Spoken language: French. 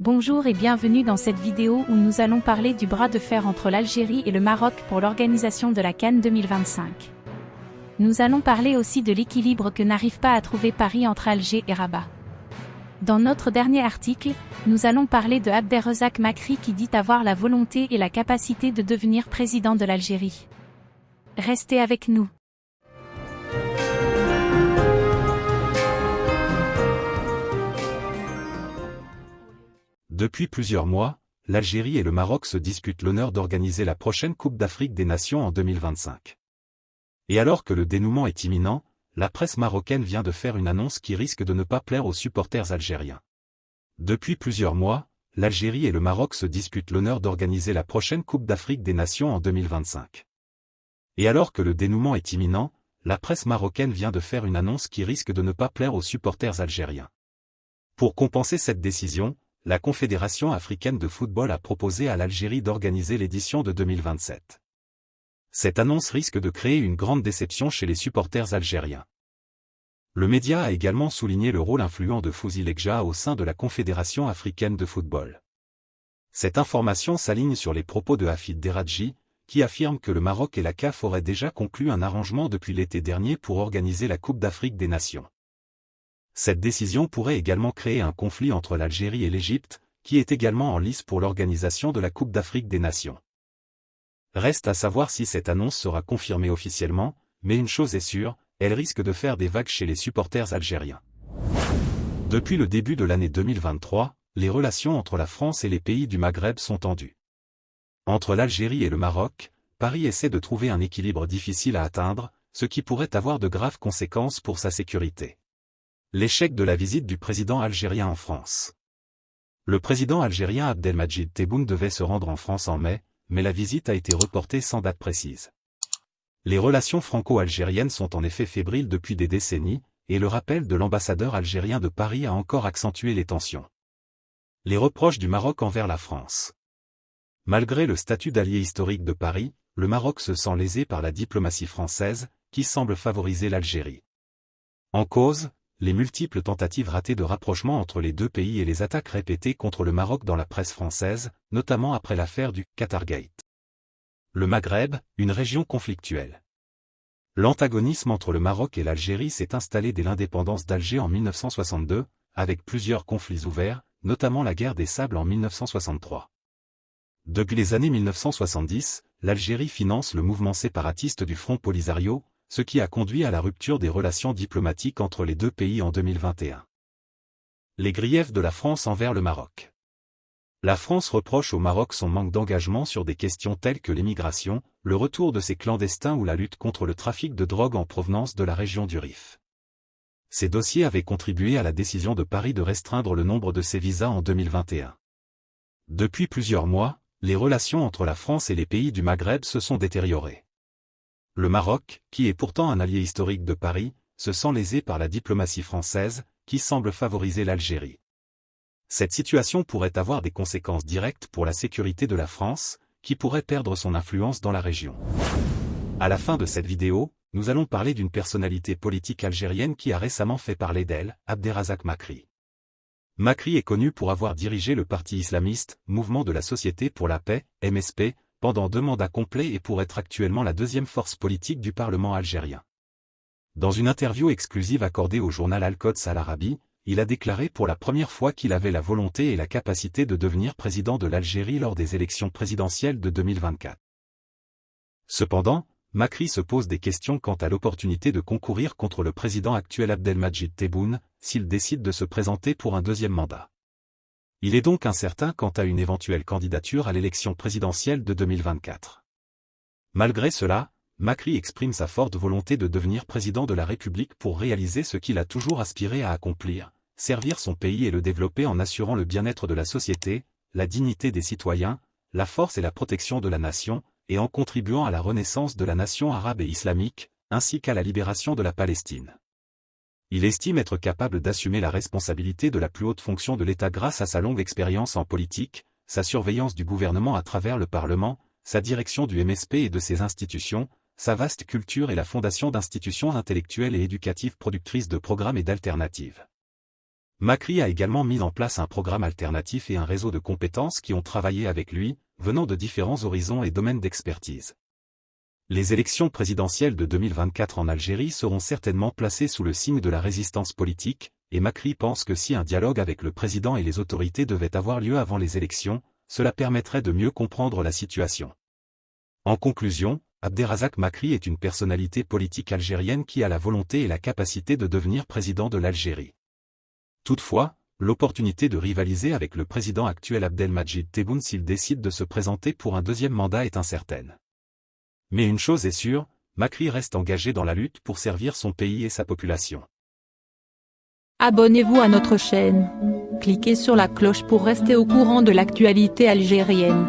Bonjour et bienvenue dans cette vidéo où nous allons parler du bras de fer entre l'Algérie et le Maroc pour l'organisation de la Cannes 2025. Nous allons parler aussi de l'équilibre que n'arrive pas à trouver Paris entre Alger et Rabat. Dans notre dernier article, nous allons parler de Abderrezak Makri qui dit avoir la volonté et la capacité de devenir président de l'Algérie. Restez avec nous. Depuis plusieurs mois, l'Algérie et le Maroc se disputent l'honneur d'organiser la prochaine Coupe d'Afrique des Nations en 2025. Et alors que le dénouement est imminent, la presse marocaine vient de faire une annonce qui risque de ne pas plaire aux supporters algériens. Depuis plusieurs mois, l'Algérie et le Maroc se disputent l'honneur d'organiser la prochaine Coupe d'Afrique des Nations en 2025. Et alors que le dénouement est imminent, la presse marocaine vient de faire une annonce qui risque de ne pas plaire aux supporters algériens. Pour compenser cette décision, la Confédération africaine de football a proposé à l'Algérie d'organiser l'édition de 2027. Cette annonce risque de créer une grande déception chez les supporters algériens. Le média a également souligné le rôle influent de Fouzi Lekja au sein de la Confédération africaine de football. Cette information s'aligne sur les propos de Hafid Deradji, qui affirme que le Maroc et la CAF auraient déjà conclu un arrangement depuis l'été dernier pour organiser la Coupe d'Afrique des Nations. Cette décision pourrait également créer un conflit entre l'Algérie et l'Égypte, qui est également en lice pour l'organisation de la Coupe d'Afrique des Nations. Reste à savoir si cette annonce sera confirmée officiellement, mais une chose est sûre, elle risque de faire des vagues chez les supporters algériens. Depuis le début de l'année 2023, les relations entre la France et les pays du Maghreb sont tendues. Entre l'Algérie et le Maroc, Paris essaie de trouver un équilibre difficile à atteindre, ce qui pourrait avoir de graves conséquences pour sa sécurité. L'échec de la visite du président algérien en France. Le président algérien Abdelmajid Tebboune devait se rendre en France en mai, mais la visite a été reportée sans date précise. Les relations franco-algériennes sont en effet fébriles depuis des décennies, et le rappel de l'ambassadeur algérien de Paris a encore accentué les tensions. Les reproches du Maroc envers la France. Malgré le statut d'allié historique de Paris, le Maroc se sent lésé par la diplomatie française, qui semble favoriser l'Algérie. En cause, les multiples tentatives ratées de rapprochement entre les deux pays et les attaques répétées contre le Maroc dans la presse française, notamment après l'affaire du Qatargate. Le Maghreb, une région conflictuelle. L'antagonisme entre le Maroc et l'Algérie s'est installé dès l'indépendance d'Alger en 1962, avec plusieurs conflits ouverts, notamment la guerre des Sables en 1963. Depuis les années 1970, l'Algérie finance le mouvement séparatiste du Front Polisario, ce qui a conduit à la rupture des relations diplomatiques entre les deux pays en 2021. Les griefs de la France envers le Maroc. La France reproche au Maroc son manque d'engagement sur des questions telles que l'émigration, le retour de ses clandestins ou la lutte contre le trafic de drogue en provenance de la région du Rif. Ces dossiers avaient contribué à la décision de Paris de restreindre le nombre de ses visas en 2021. Depuis plusieurs mois, les relations entre la France et les pays du Maghreb se sont détériorées. Le Maroc, qui est pourtant un allié historique de Paris, se sent lésé par la diplomatie française, qui semble favoriser l'Algérie. Cette situation pourrait avoir des conséquences directes pour la sécurité de la France, qui pourrait perdre son influence dans la région. À la fin de cette vidéo, nous allons parler d'une personnalité politique algérienne qui a récemment fait parler d'elle, Abderrazak Makri. Makri est connu pour avoir dirigé le parti islamiste, Mouvement de la Société pour la Paix, MSP, pendant deux mandats complets et pour être actuellement la deuxième force politique du Parlement algérien. Dans une interview exclusive accordée au journal Al-Quds Al-Arabi, il a déclaré pour la première fois qu'il avait la volonté et la capacité de devenir président de l'Algérie lors des élections présidentielles de 2024. Cependant, Macri se pose des questions quant à l'opportunité de concourir contre le président actuel Abdelmajid Tebboune, s'il décide de se présenter pour un deuxième mandat. Il est donc incertain quant à une éventuelle candidature à l'élection présidentielle de 2024. Malgré cela, Macri exprime sa forte volonté de devenir président de la République pour réaliser ce qu'il a toujours aspiré à accomplir, servir son pays et le développer en assurant le bien-être de la société, la dignité des citoyens, la force et la protection de la nation, et en contribuant à la renaissance de la nation arabe et islamique, ainsi qu'à la libération de la Palestine. Il estime être capable d'assumer la responsabilité de la plus haute fonction de l'État grâce à sa longue expérience en politique, sa surveillance du gouvernement à travers le Parlement, sa direction du MSP et de ses institutions, sa vaste culture et la fondation d'institutions intellectuelles et éducatives productrices de programmes et d'alternatives. Macri a également mis en place un programme alternatif et un réseau de compétences qui ont travaillé avec lui, venant de différents horizons et domaines d'expertise. Les élections présidentielles de 2024 en Algérie seront certainement placées sous le signe de la résistance politique, et Macri pense que si un dialogue avec le président et les autorités devait avoir lieu avant les élections, cela permettrait de mieux comprendre la situation. En conclusion, Abderrazak Macri est une personnalité politique algérienne qui a la volonté et la capacité de devenir président de l'Algérie. Toutefois, l'opportunité de rivaliser avec le président actuel Abdelmajid Tebboune s'il décide de se présenter pour un deuxième mandat est incertaine. Mais une chose est sûre, Macri reste engagé dans la lutte pour servir son pays et sa population. Abonnez-vous à notre chaîne. Cliquez sur la cloche pour rester au courant de l'actualité algérienne.